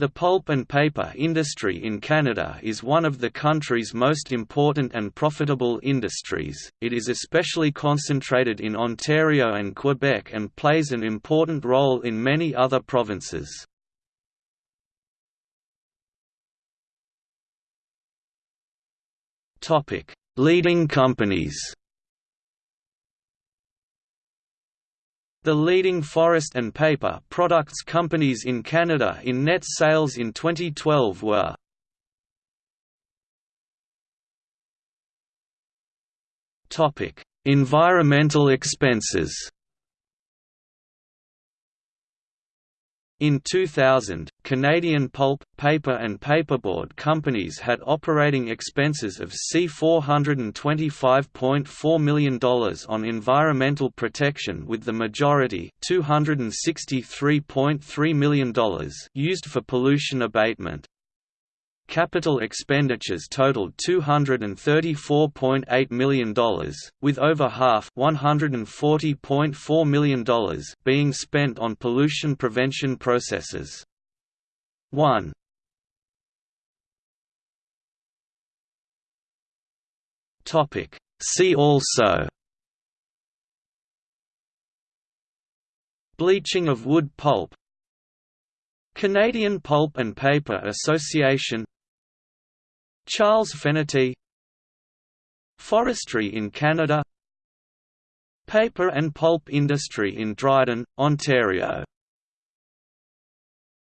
The pulp and paper industry in Canada is one of the country's most important and profitable industries. It is especially concentrated in Ontario and Quebec and plays an important role in many other provinces. Topic: Leading companies. The leading forest and paper products companies in Canada in net sales in 2012 were Environmental expenses In 2000, Canadian pulp, paper and paperboard companies had operating expenses of C$425.4 million on environmental protection with the majority $263.3 million used for pollution abatement. Capital expenditures totaled $234.8 million, with over half $140.4 million being spent on pollution prevention processes. 1 See also. Bleaching of wood pulp. Canadian Pulp and Paper Association Charles Fenerty Forestry in Canada. Paper and pulp industry in Dryden, Ontario